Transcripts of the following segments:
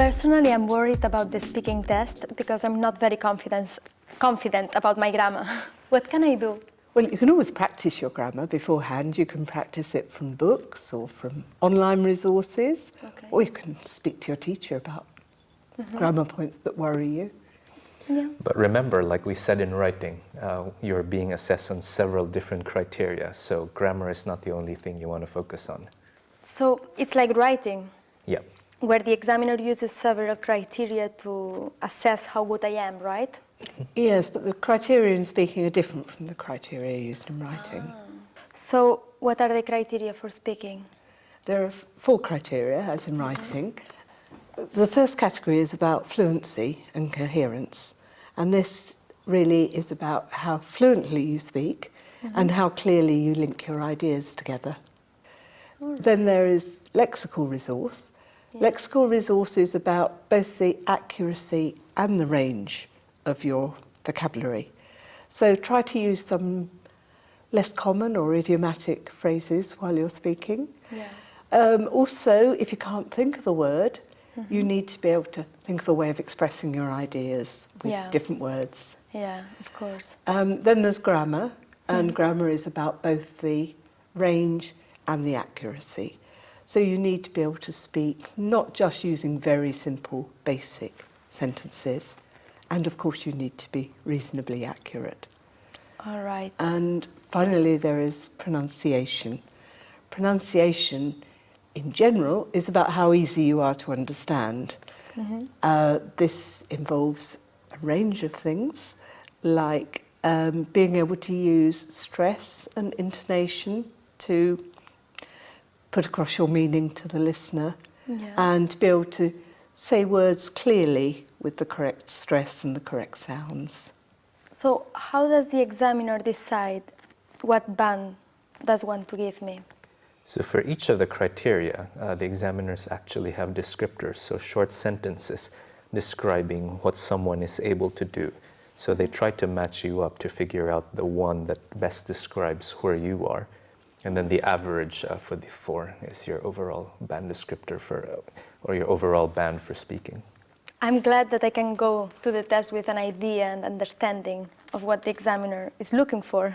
Personally, I'm worried about the speaking test because I'm not very confident, confident about my grammar. what can I do? Well, you can always practice your grammar beforehand. You can practice it from books or from online resources, okay. or you can speak to your teacher about mm -hmm. grammar points that worry you. Yeah. But remember, like we said in writing, uh, you're being assessed on several different criteria, so grammar is not the only thing you want to focus on. So it's like writing? Yeah. Where the examiner uses several criteria to assess how good I am, right? Yes, but the criteria in speaking are different from the criteria used in writing. Ah. So what are the criteria for speaking? There are four criteria, as in writing. The first category is about fluency and coherence, and this really is about how fluently you speak mm -hmm. and how clearly you link your ideas together. Right. Then there is lexical resource. Yeah. Lexical resource is about both the accuracy and the range of your vocabulary. So try to use some less common or idiomatic phrases while you're speaking. Yeah. Um, also, if you can't think of a word, mm -hmm. you need to be able to think of a way of expressing your ideas with yeah. different words. Yeah, of course. Um, then there's grammar, and mm. grammar is about both the range and the accuracy. So you need to be able to speak not just using very simple, basic sentences, and of course you need to be reasonably accurate. All right. And finally there is pronunciation. Pronunciation in general is about how easy you are to understand. Mm -hmm. uh, this involves a range of things like um, being able to use stress and intonation to put across your meaning to the listener yeah. and be able to say words clearly with the correct stress and the correct sounds. So how does the examiner decide what band does one to give me? So for each of the criteria, uh, the examiners actually have descriptors, so short sentences describing what someone is able to do. So they try to match you up to figure out the one that best describes where you are. And then the average uh, for the four is your overall band descriptor for, uh, or your overall band for speaking. I'm glad that I can go to the test with an idea and understanding of what the examiner is looking for.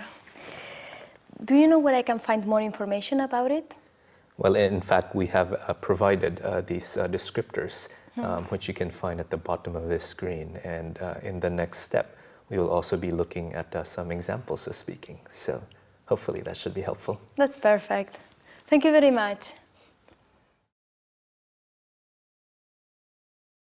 Do you know where I can find more information about it? Well, in fact, we have uh, provided uh, these uh, descriptors, hmm. um, which you can find at the bottom of this screen. And uh, in the next step, we will also be looking at uh, some examples of speaking. So hopefully that should be helpful. That's perfect. Thank you very much.